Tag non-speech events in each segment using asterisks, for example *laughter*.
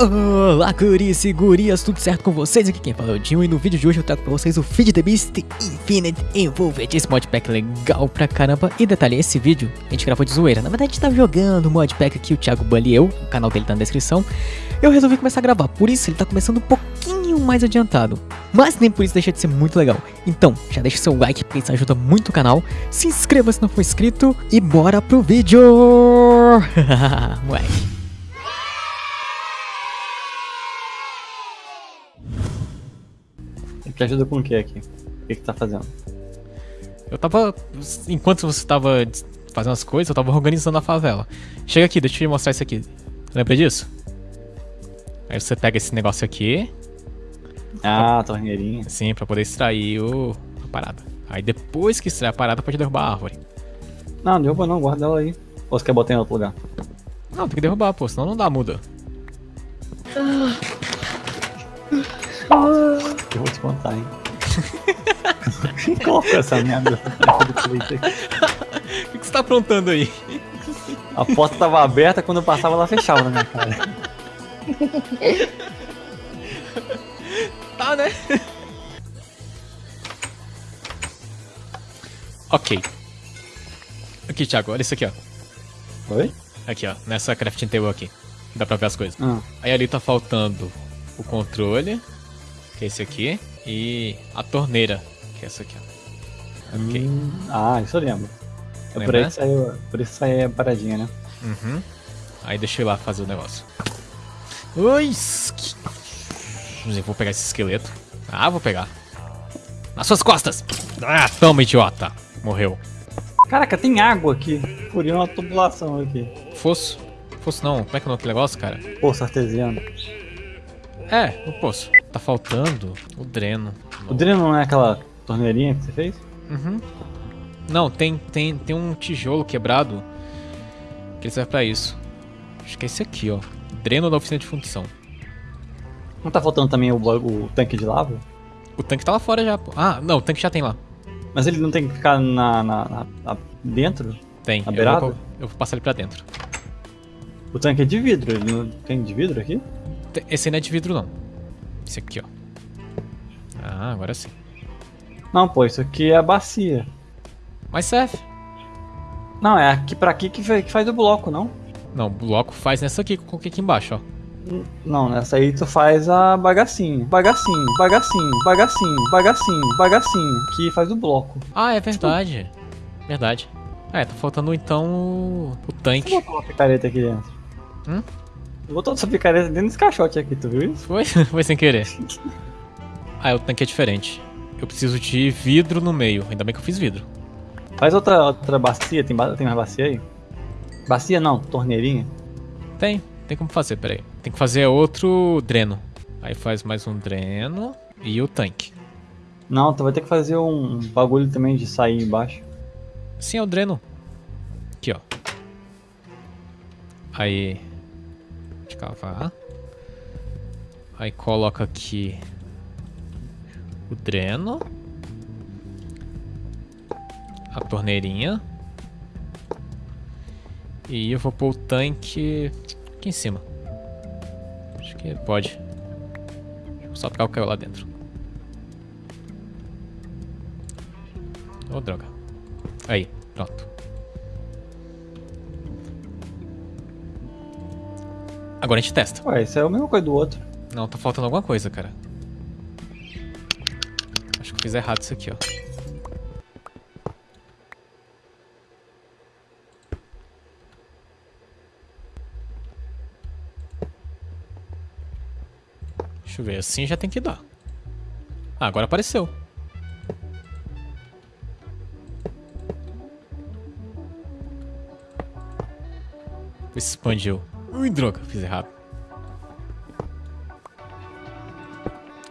Olá, guris e gurias, tudo certo com vocês? Aqui quem fala é o Dinho e no vídeo de hoje eu trago pra vocês o Feed the Beast Infinite Envolved. Esse modpack legal pra caramba. E detalhe, esse vídeo a gente gravou de zoeira. Na verdade, a gente tava jogando o modpack aqui, o Thiago Bully e eu. O canal dele tá na descrição. Eu resolvi começar a gravar, por isso ele tá começando um pouquinho mais adiantado. Mas nem por isso deixa de ser muito legal. Então, já deixa seu like, porque isso ajuda muito o canal. Se inscreva se não for inscrito e bora pro vídeo! *laughs* Moleque. Te ajuda com o que aqui? O que que tá fazendo? Eu tava. Enquanto você tava fazendo as coisas, eu tava organizando a favela. Chega aqui, deixa eu te mostrar isso aqui. Lembra disso? Aí você pega esse negócio aqui. Ah, torneirinha. Sim, pra poder extrair o... a parada. Aí depois que extrair a parada, pode derrubar a árvore. Não, derruba não, guarda ela aí. Ou você quer botar em outro lugar? Não, tem que derrubar, pô, senão não dá muda. Eu vou te contar, hein? *laughs* Coloca essa merda do Twitter. O que, que você tá aprontando aí? A porta tava aberta, quando eu passava ela fechava na minha cara. Tá, né? ok. Aqui, Thiago, olha isso aqui, ó. Oi? Aqui, ó, nessa crafting table aqui. Dá pra ver as coisas. Ah, Aí ali tá faltando o controle, que é esse aqui, e a torneira, que é essa aqui, ó. Ok. hum, ah, isso eu lembro. É por aí que saiu, por isso saiu a paradinha, né? Uhum. Aí deixa eu ir lá fazer o negócio. Ui! vou pegar esse esqueleto. Ah, vou pegar. Nas suas costas! Ah, toma, idiota! Morreu. Caraca, tem água aqui. Furiu uma tubulação aqui. Fosso? Fosso não, como é que é o nome negócio, cara? Poço artesiano. É, o poço. Tá faltando o dreno. O dreno não é aquela torneirinha que você fez? Uhum. Não, tem, tem, tem um tijolo quebrado que ele serve pra isso. Acho que é esse aqui, ó. Dreno da oficina de fundição. Não tá faltando também o, o tanque de lava? O tanque tá lá fora já, pô. Ah, não, o tanque já tem lá. Mas ele não tem que ficar na, na- na- na- dentro? Tem. Na eu, beirada? vou, eu vou passar ele pra dentro. O tanque é de vidro, ele não tem de vidro aqui? Esse não é de vidro, não. Esse aqui, ó. Ah, agora sim. Não, pô, isso aqui é a bacia. Mas serve. Não, é aqui pra aqui que, fa- que faz o bloco, não? Não, o bloco faz nessa aqui que eu coloquei aqui embaixo, ó. Não, nessa aí tu faz a bagacinho. Bagacinho, bagacinho, bagacinho, bagacinho, bagacinho. Que faz o bloco. Ah, é verdade. Verdade. É, tá faltando então o, o Você tanque. botou uma picareta aqui dentro? Hum? Botou essa picareta dentro desse caixote aqui, tu viu isso? Foi? *laughs* Foi sem querer. *laughs* Ah, o tanque é diferente. Eu preciso de vidro no meio. Ainda bem que eu fiz vidro. Faz outra, outra bacia, tem, ba- tem mais bacia aí? Bacia não, torneirinha. Tem, tem como fazer, peraí. Tem que fazer outro dreno. Aí faz mais um dreno e o tanque. Não, tu vai ter que fazer um bagulho também de sair embaixo. Sim, é o dreno. Aqui, ó. Aí. Escavar. Aí coloca aqui o dreno. A torneirinha. E eu vou pôr o tanque aqui em cima. Acho que pode. Só pegar o caiu lá dentro. Ô, droga. Aí, pronto. Agora a gente testa. Ué, isso é a mesma coisa do outro. Não, tá faltando alguma coisa, cara. Acho que eu fiz errado isso aqui, ó. Deixa eu ver, assim já tem que dar. Ah, agora apareceu. Expandiu. Ui, droga, fiz errado.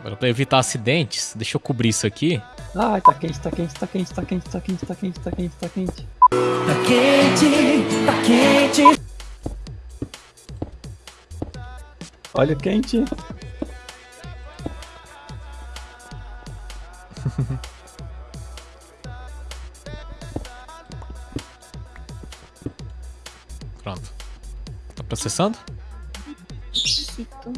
Agora, pra evitar acidentes, deixa eu cobrir isso aqui. Ai, tá quente, tá quente, tá quente, tá quente, tá quente, tá quente, tá quente, tá quente. Tá quente, tá quente. Olha o quente. Processando? acredito.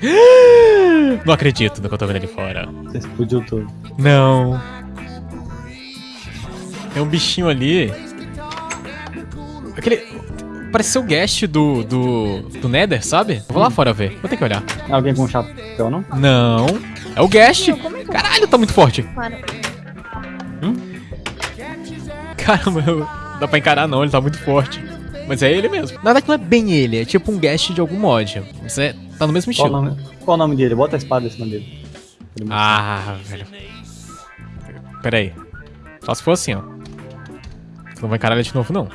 *gasps* Não acredito no que eu tô vendo ali fora. Você explodiu tudo. Não. Tem um bichinho ali. Aquele. Parece ser o guest do, do, do Nether, sabe? Vou lá fora ver. Vou ter que olhar. Alguém com chapéu, não? Não. É o guest. É Caralho, tá muito forte. Claro. Caramba, eu- dá pra encarar não, ele tá muito forte. Mas é ele mesmo. Na verdade não é bem ele, é tipo um guest de algum mod. Você tá no mesmo Qual o, estilo. nome, qual o nome dele? Bota a espada em cima dele. Ah, velho. Pera aí. Só se for assim, ó. Você não vai encarar ele de novo, não.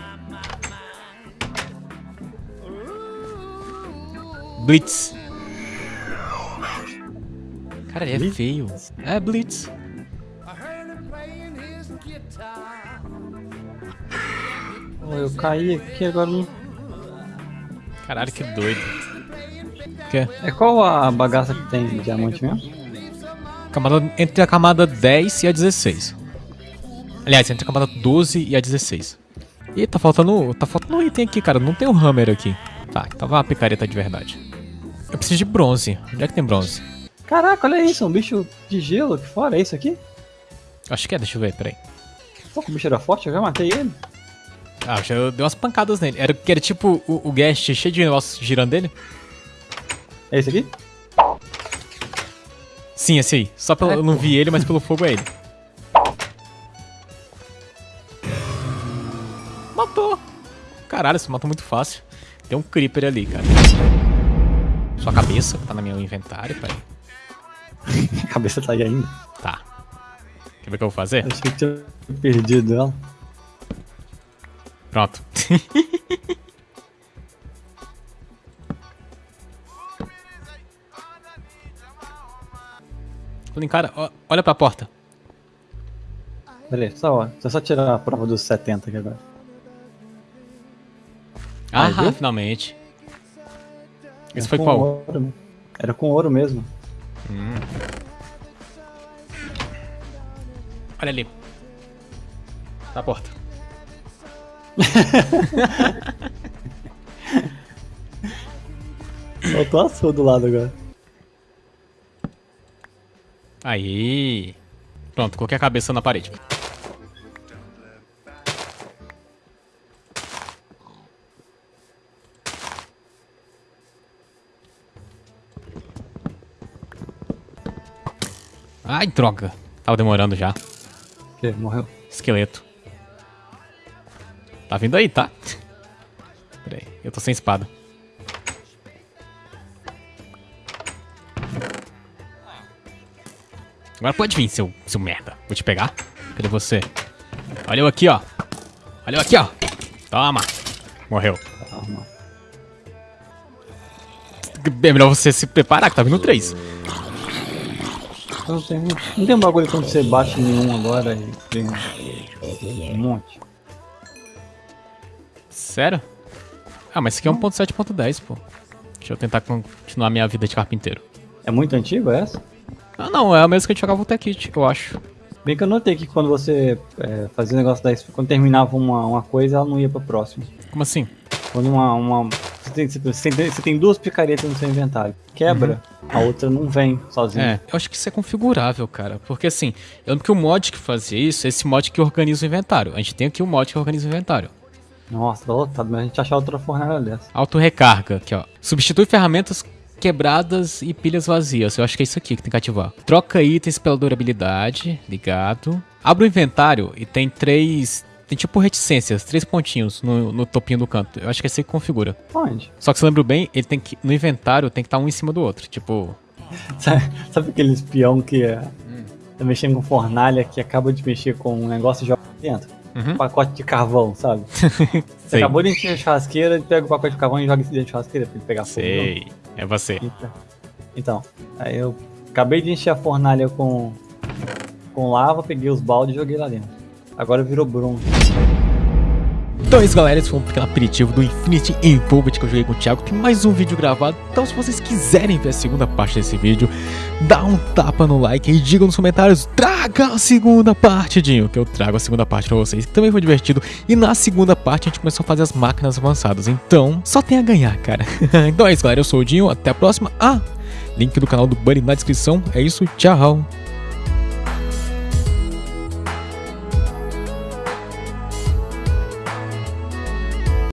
Blitz. Cara, ele é Blitz? feio. É, Blitz. Eu caí aqui agora não. Caralho, que doido. Que? É qual a bagaça que tem de diamante mesmo? Camada, entre a camada 10 e a 16. Aliás, entre a camada 12 e a 16. Ih, tá faltando. Tá faltando um item aqui, cara. Não tem um hammer aqui. Tá, tava uma picareta de verdade. Eu preciso de bronze. Onde é que tem bronze? Caraca, olha isso, um bicho de gelo aqui fora, é isso aqui? Acho que é, deixa eu ver, peraí. Pô, que o bicho era forte, eu já matei ele. Ah, eu dei umas pancadas nele. Era, era tipo o, o guest cheio de negócios girando dele? É esse aqui? Sim, esse aí. Só pelo, eu não vi ele, mas pelo fogo é ele. Matou! Caralho, você matou muito fácil. Tem um creeper ali, cara. Sua cabeça, que tá no meu inventário, peraí. A *laughs* cabeça tá aí ainda. Tá. Quer ver o que eu vou fazer? Achei que tinha perdido ela. Pronto. *laughs* Falei, cara, olha pra porta. Beleza, só, ó, deixa eu só tirar a prova dos 70 aqui agora. Ah, Aí, viu? finalmente. Esse Era foi com qual? ouro mesmo. Era com ouro mesmo. Olha ali. Na porta. Faltou a sua do lado agora. Aí. Pronto, coloquei a cabeça na parede. Ai, droga. Tava demorando já. O quê? Morreu? Esqueleto. Tá vindo aí, tá? Pera aí, eu tô sem espada. Agora pode vir, seu, seu merda. Vou te pegar. Cadê você? Olha eu aqui, ó. Olha eu aqui, ó. Toma. Morreu. Calma. É melhor você se preparar, que tá vindo três. Não tem, não tem um bagulho quando você bate em um agora e tem um monte. Sério? Ah, mas isso aqui é 1.7.10, pô. Deixa eu tentar continuar minha vida de carpinteiro. É muito antigo essa? Ah, não, é a mesma que a gente jogava o Tech eu acho. Bem que eu notei que quando você é, fazia o negócio da quando terminava uma, uma coisa, ela não ia pra próxima. Como assim? Quando uma. uma você, tem, você, tem, você tem duas picaretas no seu inventário. Quebra, a outra não vem sozinha. É, eu acho que isso é configurável, cara. Porque assim, eu lembro que o mod que fazia isso é esse mod que organiza o inventário. A gente tem aqui o mod que organiza o inventário. Nossa, tá lotado, mas a gente achar outra fornalha dessa. Auto-recarga, aqui ó. Substitui ferramentas quebradas e pilhas vazias. Eu acho que é isso aqui que tem que ativar. Troca itens pela durabilidade, ligado. Abre o inventário e tem três... Tem tipo reticências, três pontinhos no, no topinho do canto. Eu acho que é assim que configura. Onde? Só que se eu lembro bem, ele tem que... No inventário tem que estar um em cima do outro. Tipo... *laughs* Sabe, sabe aquele espião que é, tá mexendo com fornalha que acaba de mexer com um negócio e joga dentro? Uhum. Um pacote de carvão, sabe? *laughs* Você acabou de encher a churrasqueira, ele pega o pacote de carvão e joga isso dentro da churrasqueira pra ele pegar fogo. Sei. É você. Então, então, aí eu acabei de encher a fornalha com, com lava, peguei os baldes e joguei lá dentro. Agora virou bronze. Então é isso galera, esse foi um pequeno aperitivo do Infinity Involved que eu joguei com o Thiago. Tem mais um vídeo gravado, então se vocês quiserem ver a segunda parte desse vídeo Dá um tapa no like e diga nos comentários Traga a segunda parte, Dinho Que eu trago a segunda parte pra vocês, que também foi divertido. E na segunda parte a gente começou a fazer as máquinas avançadas. Então, só tem a ganhar, cara. *laughs* Então é isso galera, eu sou o Dinho, até a próxima. Ah, link do canal do Bunny na descrição. É isso, tchau